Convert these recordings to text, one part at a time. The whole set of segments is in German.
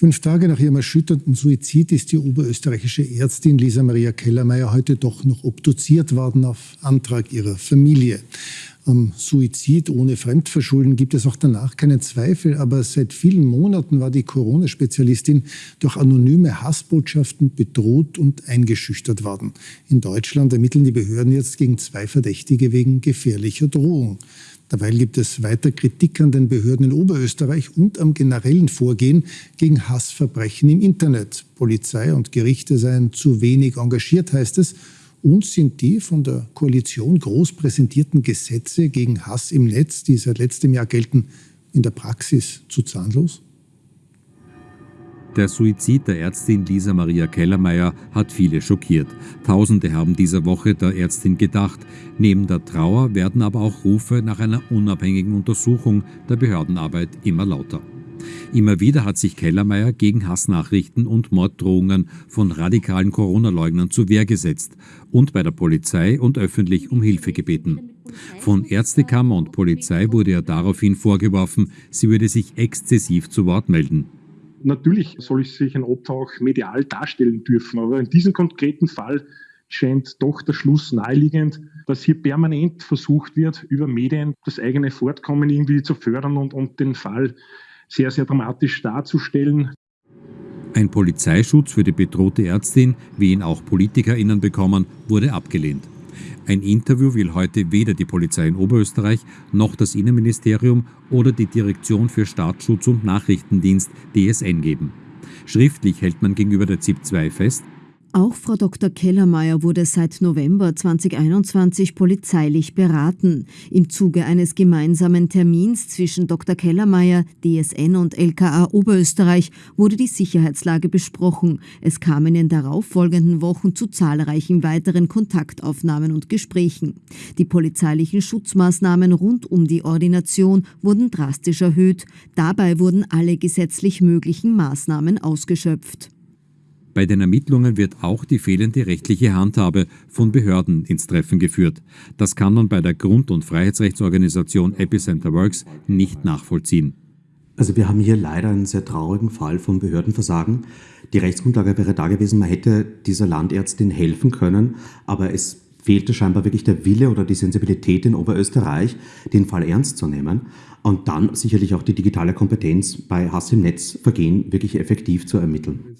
Fünf Tage nach ihrem erschütternden Suizid ist die oberösterreichische Ärztin Lisa Maria Kellermeier heute doch noch obduziert worden auf Antrag ihrer Familie. Am Suizid ohne Fremdverschulden gibt es auch danach keinen Zweifel, aber seit vielen Monaten war die Corona-Spezialistin durch anonyme Hassbotschaften bedroht und eingeschüchtert worden. In Deutschland ermitteln die Behörden jetzt gegen zwei Verdächtige wegen gefährlicher Drohung. Dabei gibt es weiter Kritik an den Behörden in Oberösterreich und am generellen Vorgehen gegen Hassverbrechen im Internet. Polizei und Gerichte seien zu wenig engagiert, heißt es. Und sind die von der Koalition groß präsentierten Gesetze gegen Hass im Netz, die seit letztem Jahr gelten, in der Praxis zu zahnlos? Der Suizid der Ärztin Lisa Maria Kellermeier hat viele schockiert. Tausende haben dieser Woche der Ärztin gedacht. Neben der Trauer werden aber auch Rufe nach einer unabhängigen Untersuchung der Behördenarbeit immer lauter. Immer wieder hat sich Kellermeier gegen Hassnachrichten und Morddrohungen von radikalen Corona-Leugnern zur Wehr gesetzt und bei der Polizei und öffentlich um Hilfe gebeten. Von Ärztekammer und Polizei wurde ihr daraufhin vorgeworfen, sie würde sich exzessiv zu Wort melden. Natürlich soll sich ein Opfer auch medial darstellen dürfen, aber in diesem konkreten Fall scheint doch der Schluss naheliegend, dass hier permanent versucht wird, über Medien das eigene Fortkommen irgendwie zu fördern und, und den Fall sehr, sehr dramatisch darzustellen. Ein Polizeischutz für die bedrohte Ärztin, wie ihn auch PolitikerInnen bekommen, wurde abgelehnt. Ein Interview will heute weder die Polizei in Oberösterreich noch das Innenministerium oder die Direktion für Staatsschutz und Nachrichtendienst DSN geben. Schriftlich hält man gegenüber der ZIP 2 fest, auch Frau Dr. Kellermeier wurde seit November 2021 polizeilich beraten. Im Zuge eines gemeinsamen Termins zwischen Dr. Kellermeier, DSN und LKA Oberösterreich wurde die Sicherheitslage besprochen. Es kam in den darauffolgenden Wochen zu zahlreichen weiteren Kontaktaufnahmen und Gesprächen. Die polizeilichen Schutzmaßnahmen rund um die Ordination wurden drastisch erhöht. Dabei wurden alle gesetzlich möglichen Maßnahmen ausgeschöpft. Bei den Ermittlungen wird auch die fehlende rechtliche Handhabe von Behörden ins Treffen geführt. Das kann man bei der Grund- und Freiheitsrechtsorganisation Epicenter Works nicht nachvollziehen. Also wir haben hier leider einen sehr traurigen Fall von Behördenversagen. Die Rechtsgrundlage wäre da gewesen, man hätte dieser Landärztin helfen können, aber es fehlte scheinbar wirklich der Wille oder die Sensibilität in Oberösterreich, den Fall ernst zu nehmen und dann sicherlich auch die digitale Kompetenz bei Hass im Netz Vergehen wirklich effektiv zu ermitteln.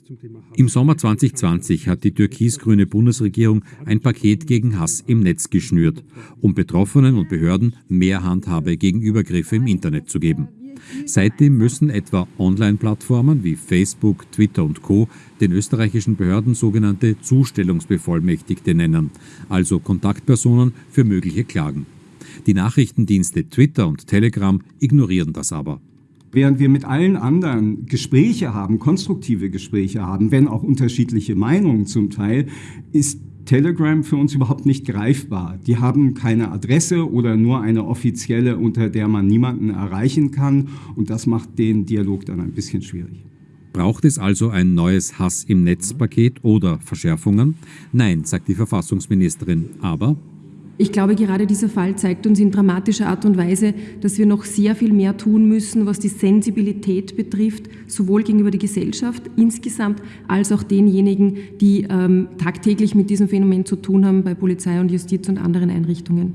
Im Sommer 2020 hat die türkis-grüne Bundesregierung ein Paket gegen Hass im Netz geschnürt, um Betroffenen und Behörden mehr Handhabe gegen Übergriffe im Internet zu geben. Seitdem müssen etwa Online-Plattformen wie Facebook, Twitter und Co. den österreichischen Behörden sogenannte Zustellungsbevollmächtigte nennen, also Kontaktpersonen für mögliche Klagen. Die Nachrichtendienste Twitter und Telegram ignorieren das aber. Während wir mit allen anderen Gespräche haben, konstruktive Gespräche haben, wenn auch unterschiedliche Meinungen zum Teil, ist Telegram für uns überhaupt nicht greifbar. Die haben keine Adresse oder nur eine offizielle, unter der man niemanden erreichen kann. Und das macht den Dialog dann ein bisschen schwierig. Braucht es also ein neues Hass im Netzpaket oder Verschärfungen? Nein, sagt die Verfassungsministerin. Aber ich glaube, gerade dieser Fall zeigt uns in dramatischer Art und Weise, dass wir noch sehr viel mehr tun müssen, was die Sensibilität betrifft, sowohl gegenüber der Gesellschaft insgesamt als auch denjenigen, die ähm, tagtäglich mit diesem Phänomen zu tun haben bei Polizei und Justiz und anderen Einrichtungen.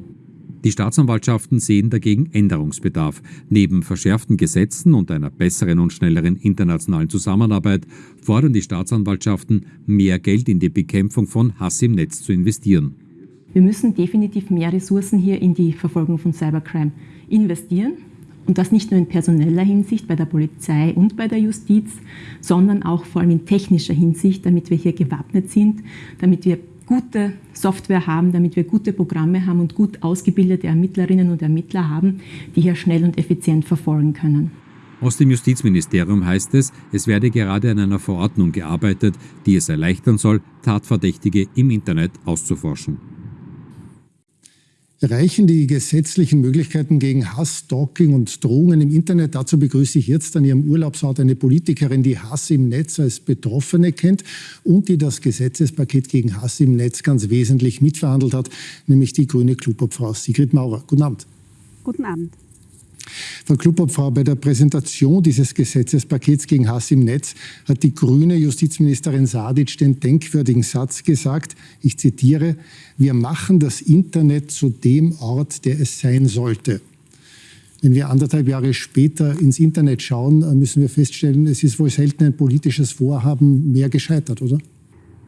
Die Staatsanwaltschaften sehen dagegen Änderungsbedarf. Neben verschärften Gesetzen und einer besseren und schnelleren internationalen Zusammenarbeit fordern die Staatsanwaltschaften, mehr Geld in die Bekämpfung von Hass im Netz zu investieren. Wir müssen definitiv mehr Ressourcen hier in die Verfolgung von Cybercrime investieren. Und das nicht nur in personeller Hinsicht bei der Polizei und bei der Justiz, sondern auch vor allem in technischer Hinsicht, damit wir hier gewappnet sind, damit wir gute Software haben, damit wir gute Programme haben und gut ausgebildete Ermittlerinnen und Ermittler haben, die hier schnell und effizient verfolgen können. Aus dem Justizministerium heißt es, es werde gerade an einer Verordnung gearbeitet, die es erleichtern soll, Tatverdächtige im Internet auszuforschen. Reichen die gesetzlichen Möglichkeiten gegen Hass, Stalking und Drohungen im Internet? Dazu begrüße ich jetzt an ihrem Urlaubsort eine Politikerin, die Hass im Netz als Betroffene kennt und die das Gesetzespaket gegen Hass im Netz ganz wesentlich mitverhandelt hat, nämlich die grüne Klubobfrau Sigrid Maurer. Guten Abend. Guten Abend. Frau Klubobfrau, bei der Präsentation dieses Gesetzespakets gegen Hass im Netz hat die grüne Justizministerin Sadic den denkwürdigen Satz gesagt, ich zitiere, wir machen das Internet zu dem Ort, der es sein sollte. Wenn wir anderthalb Jahre später ins Internet schauen, müssen wir feststellen, es ist wohl selten ein politisches Vorhaben mehr gescheitert, oder?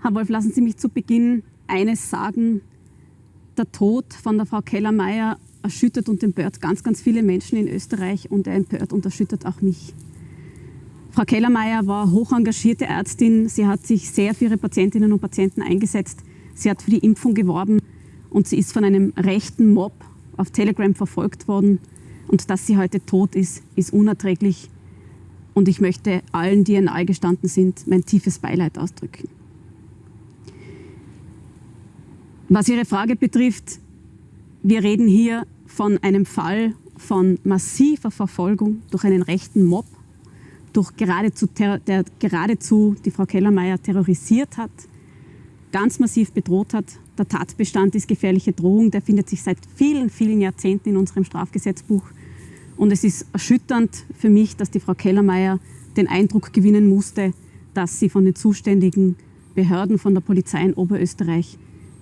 Herr Wolf, lassen Sie mich zu Beginn eines sagen. Der Tod von der Frau Kellermeier erschüttert und empört ganz, ganz viele Menschen in Österreich und er empört und erschüttert auch mich. Frau Kellermeier war hoch engagierte Ärztin. Sie hat sich sehr für ihre Patientinnen und Patienten eingesetzt. Sie hat für die Impfung geworben und sie ist von einem rechten Mob auf Telegram verfolgt worden. Und dass sie heute tot ist, ist unerträglich. Und ich möchte allen, die ihr nahe gestanden sind, mein tiefes Beileid ausdrücken. Was Ihre Frage betrifft, wir reden hier von einem Fall von massiver Verfolgung durch einen rechten Mob, durch geradezu, der geradezu die Frau Kellermeier terrorisiert hat, ganz massiv bedroht hat. Der Tatbestand ist gefährliche Drohung, der findet sich seit vielen, vielen Jahrzehnten in unserem Strafgesetzbuch. Und es ist erschütternd für mich, dass die Frau Kellermeier den Eindruck gewinnen musste, dass sie von den zuständigen Behörden, von der Polizei in Oberösterreich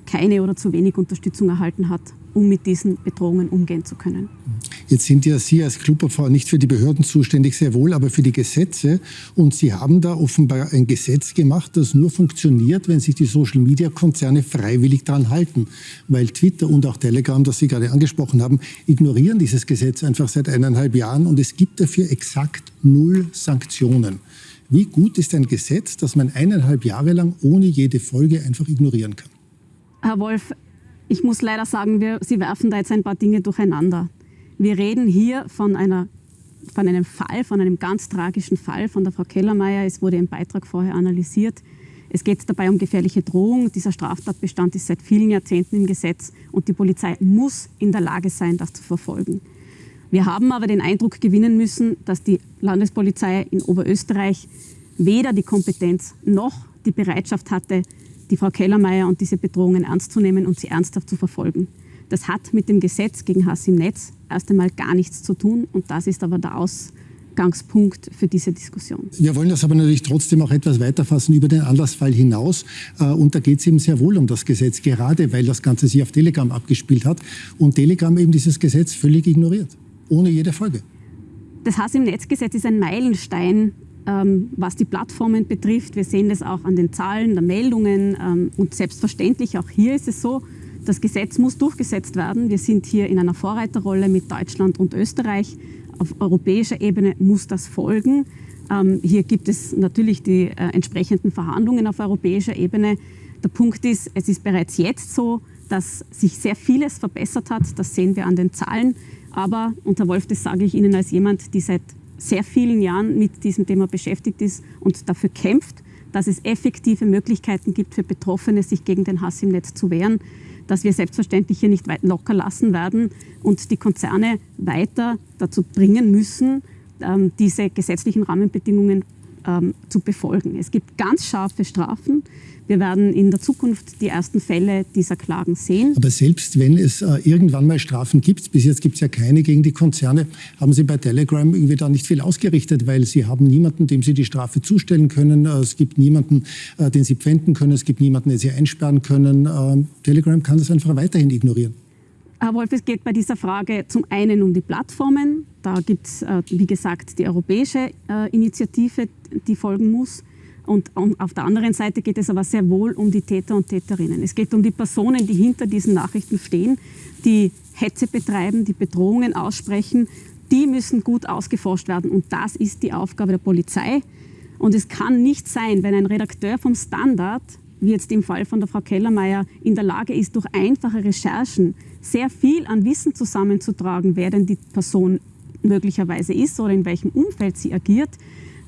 keine oder zu wenig Unterstützung erhalten hat, um mit diesen Bedrohungen umgehen zu können. Jetzt sind ja Sie als Klubberfrau nicht für die Behörden zuständig, sehr wohl, aber für die Gesetze. Und Sie haben da offenbar ein Gesetz gemacht, das nur funktioniert, wenn sich die Social-Media-Konzerne freiwillig daran halten. Weil Twitter und auch Telegram, das Sie gerade angesprochen haben, ignorieren dieses Gesetz einfach seit eineinhalb Jahren und es gibt dafür exakt null Sanktionen. Wie gut ist ein Gesetz, das man eineinhalb Jahre lang ohne jede Folge einfach ignorieren kann? Herr Wolf, ich muss leider sagen, wir, Sie werfen da jetzt ein paar Dinge durcheinander. Wir reden hier von, einer, von einem Fall, von einem ganz tragischen Fall von der Frau Kellermeier. Es wurde im Beitrag vorher analysiert. Es geht dabei um gefährliche Drohung. Dieser Straftatbestand ist seit vielen Jahrzehnten im Gesetz und die Polizei muss in der Lage sein, das zu verfolgen. Wir haben aber den Eindruck gewinnen müssen, dass die Landespolizei in Oberösterreich weder die Kompetenz noch die Bereitschaft hatte, die Frau Kellermeier und diese Bedrohungen ernst zu nehmen und sie ernsthaft zu verfolgen. Das hat mit dem Gesetz gegen Hass im Netz erst einmal gar nichts zu tun und das ist aber der Ausgangspunkt für diese Diskussion. Wir wollen das aber natürlich trotzdem auch etwas weiterfassen über den Anlassfall hinaus. Äh, und da geht es eben sehr wohl um das Gesetz, gerade weil das Ganze sich auf Telegram abgespielt hat und Telegram eben dieses Gesetz völlig ignoriert, ohne jede Folge. Das Hass im Netzgesetz ist ein Meilenstein was die Plattformen betrifft. Wir sehen das auch an den Zahlen der Meldungen ähm, und selbstverständlich auch hier ist es so, das Gesetz muss durchgesetzt werden. Wir sind hier in einer Vorreiterrolle mit Deutschland und Österreich. Auf europäischer Ebene muss das folgen. Ähm, hier gibt es natürlich die äh, entsprechenden Verhandlungen auf europäischer Ebene. Der Punkt ist, es ist bereits jetzt so, dass sich sehr vieles verbessert hat. Das sehen wir an den Zahlen. Aber, und Herr Wolf, das sage ich Ihnen als jemand, die seit sehr vielen Jahren mit diesem Thema beschäftigt ist und dafür kämpft, dass es effektive Möglichkeiten gibt für Betroffene, sich gegen den Hass im Netz zu wehren, dass wir selbstverständlich hier nicht locker lassen werden und die Konzerne weiter dazu bringen müssen, ähm, diese gesetzlichen Rahmenbedingungen ähm, zu befolgen. Es gibt ganz scharfe Strafen. Wir werden in der Zukunft die ersten Fälle dieser Klagen sehen. Aber selbst wenn es äh, irgendwann mal Strafen gibt, bis jetzt gibt es ja keine gegen die Konzerne, haben Sie bei Telegram irgendwie da nicht viel ausgerichtet, weil Sie haben niemanden, dem Sie die Strafe zustellen können. Äh, es gibt niemanden, äh, den Sie pfänden können. Es gibt niemanden, den Sie einsperren können. Äh, Telegram kann das einfach weiterhin ignorieren. Herr Wolf, es geht bei dieser Frage zum einen um die Plattformen. Da gibt es, äh, wie gesagt, die europäische äh, Initiative, die folgen muss. Und auf der anderen Seite geht es aber sehr wohl um die Täter und Täterinnen. Es geht um die Personen, die hinter diesen Nachrichten stehen, die Hetze betreiben, die Bedrohungen aussprechen. Die müssen gut ausgeforscht werden. Und das ist die Aufgabe der Polizei. Und es kann nicht sein, wenn ein Redakteur vom Standard, wie jetzt im Fall von der Frau Kellermeier, in der Lage ist, durch einfache Recherchen sehr viel an Wissen zusammenzutragen, wer denn die Person möglicherweise ist oder in welchem Umfeld sie agiert,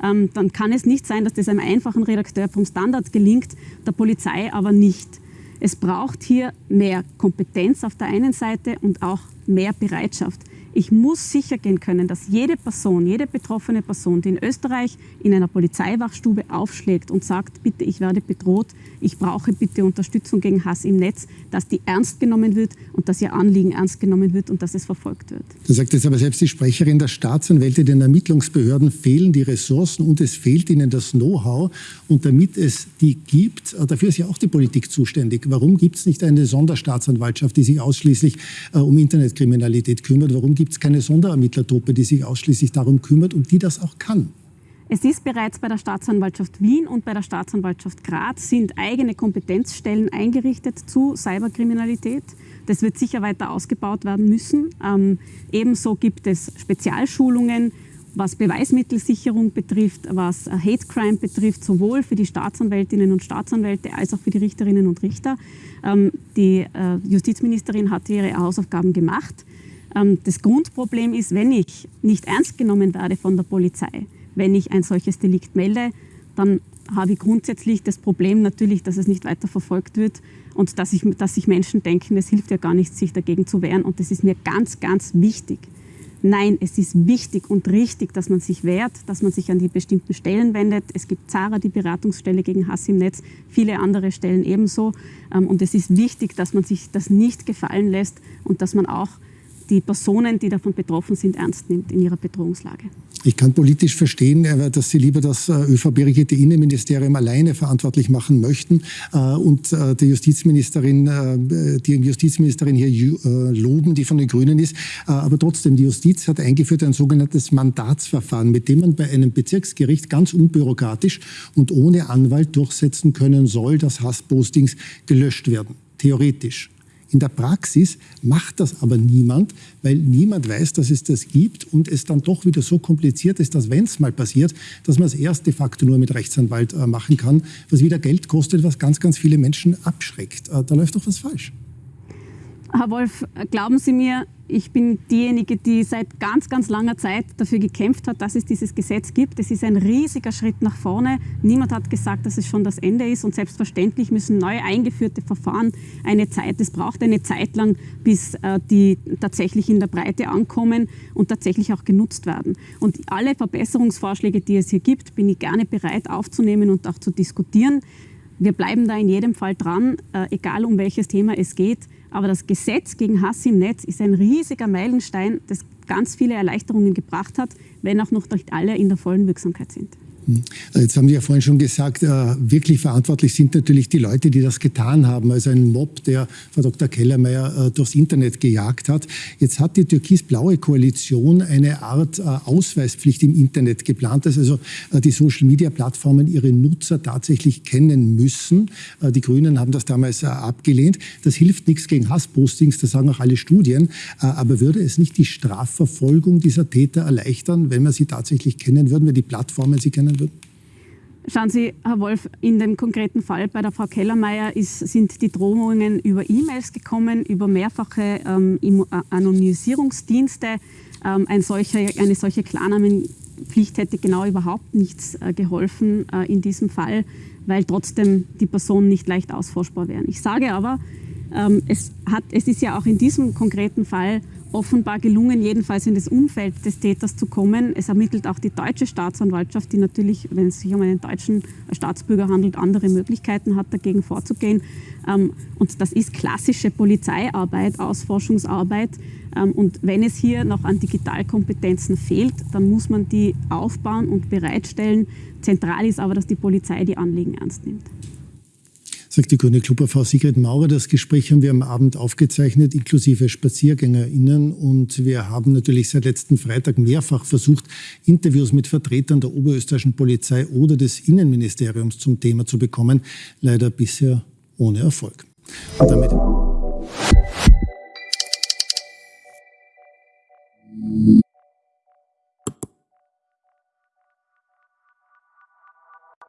ähm, dann kann es nicht sein, dass das einem einfachen Redakteur vom Standard gelingt, der Polizei aber nicht. Es braucht hier mehr Kompetenz auf der einen Seite und auch mehr Bereitschaft. Ich muss sicher gehen können, dass jede Person, jede betroffene Person, die in Österreich in einer Polizeiwachstube aufschlägt und sagt, bitte, ich werde bedroht, ich brauche bitte Unterstützung gegen Hass im Netz, dass die ernst genommen wird und dass ihr Anliegen ernst genommen wird und dass es verfolgt wird. Da sagt jetzt aber selbst die Sprecherin der Staatsanwälte, den Ermittlungsbehörden fehlen die Ressourcen und es fehlt ihnen das Know-how. Und damit es die gibt, äh, dafür ist ja auch die Politik zuständig. Warum gibt es nicht eine Sonderstaatsanwaltschaft, die sich ausschließlich äh, um Internetkriminalität kümmert? Warum gibt gibt es keine Sonderermittlertruppe, die sich ausschließlich darum kümmert und die das auch kann. Es ist bereits bei der Staatsanwaltschaft Wien und bei der Staatsanwaltschaft Graz sind eigene Kompetenzstellen eingerichtet zu Cyberkriminalität. Das wird sicher weiter ausgebaut werden müssen. Ähm, ebenso gibt es Spezialschulungen, was Beweismittelsicherung betrifft, was Hate Crime betrifft, sowohl für die Staatsanwältinnen und Staatsanwälte als auch für die Richterinnen und Richter. Ähm, die äh, Justizministerin hat ihre Hausaufgaben gemacht. Ähm, das Grundproblem ist, wenn ich nicht ernst genommen werde von der Polizei, wenn ich ein solches Delikt melde, dann habe ich grundsätzlich das Problem natürlich, dass es nicht weiter verfolgt wird und dass, ich, dass sich Menschen denken, es hilft ja gar nichts, sich dagegen zu wehren. Und das ist mir ganz, ganz wichtig. Nein, es ist wichtig und richtig, dass man sich wehrt, dass man sich an die bestimmten Stellen wendet. Es gibt Zara, die Beratungsstelle gegen Hass im Netz, viele andere Stellen ebenso. Ähm, und es ist wichtig, dass man sich das nicht gefallen lässt und dass man auch die Personen, die davon betroffen sind, ernst nimmt in ihrer Bedrohungslage. Ich kann politisch verstehen, äh, dass Sie lieber das äh, ÖVP-regierte Innenministerium alleine verantwortlich machen möchten äh, und die Justizministerin, die Justizministerin hier loben, die von den Grünen ist. Aber trotzdem, die Justiz hat eingeführt ein sogenanntes Mandatsverfahren, mit dem man bei einem Bezirksgericht ganz unbürokratisch und ohne Anwalt durchsetzen können soll, dass Hasspostings gelöscht werden. Theoretisch. In der Praxis macht das aber niemand, weil niemand weiß, dass es das gibt und es dann doch wieder so kompliziert ist, dass wenn es mal passiert, dass man es erst de facto nur mit Rechtsanwalt äh, machen kann, was wieder Geld kostet, was ganz, ganz viele Menschen abschreckt. Äh, da läuft doch was falsch. Herr Wolf, glauben Sie mir, ich bin diejenige, die seit ganz, ganz langer Zeit dafür gekämpft hat, dass es dieses Gesetz gibt. Es ist ein riesiger Schritt nach vorne. Niemand hat gesagt, dass es schon das Ende ist. Und selbstverständlich müssen neu eingeführte Verfahren eine Zeit, es braucht eine Zeit lang, bis äh, die tatsächlich in der Breite ankommen und tatsächlich auch genutzt werden. Und alle Verbesserungsvorschläge, die es hier gibt, bin ich gerne bereit aufzunehmen und auch zu diskutieren. Wir bleiben da in jedem Fall dran, äh, egal um welches Thema es geht. Aber das Gesetz gegen Hass im Netz ist ein riesiger Meilenstein, das ganz viele Erleichterungen gebracht hat, wenn auch noch nicht alle in der vollen Wirksamkeit sind. Hm. Jetzt haben Sie ja vorhin schon gesagt, äh, wirklich verantwortlich sind natürlich die Leute, die das getan haben. Also ein Mob, der Frau Dr. Kellermeier äh, durchs Internet gejagt hat. Jetzt hat die türkis-blaue Koalition eine Art äh, Ausweispflicht im Internet geplant, dass also die Social-Media-Plattformen ihre Nutzer tatsächlich kennen müssen. Die Grünen haben das damals abgelehnt. Das hilft nichts gegen Hasspostings, das sagen auch alle Studien. Aber würde es nicht die Strafverfolgung dieser Täter erleichtern, wenn man sie tatsächlich kennen würden, wenn die Plattformen sie kennen würden? Schauen Sie, Herr Wolf, in dem konkreten Fall bei der Frau Kellermeier ist, sind die Drohungen über E-Mails gekommen, über mehrfache ähm, äh, Anonymisierungsdienste. Ähm, ein solcher, eine solche Klarnamenpflicht hätte genau überhaupt nichts äh, geholfen äh, in diesem Fall, weil trotzdem die Personen nicht leicht ausforschbar wären. Ich sage aber, ähm, es, hat, es ist ja auch in diesem konkreten Fall offenbar gelungen, jedenfalls in das Umfeld des Täters zu kommen. Es ermittelt auch die deutsche Staatsanwaltschaft, die natürlich, wenn es sich um einen deutschen Staatsbürger handelt, andere Möglichkeiten hat, dagegen vorzugehen. Ähm, und das ist klassische Polizeiarbeit, Ausforschungsarbeit. Ähm, und wenn es hier noch an Digitalkompetenzen fehlt, dann muss man die aufbauen und bereitstellen. Zentral ist aber, dass die Polizei die Anliegen ernst nimmt sagt die Grüne Club Frau Sigrid Maurer. Das Gespräch haben wir am Abend aufgezeichnet, inklusive SpaziergängerInnen. Und wir haben natürlich seit letzten Freitag mehrfach versucht, Interviews mit Vertretern der oberösterreichischen Polizei oder des Innenministeriums zum Thema zu bekommen. Leider bisher ohne Erfolg. Und damit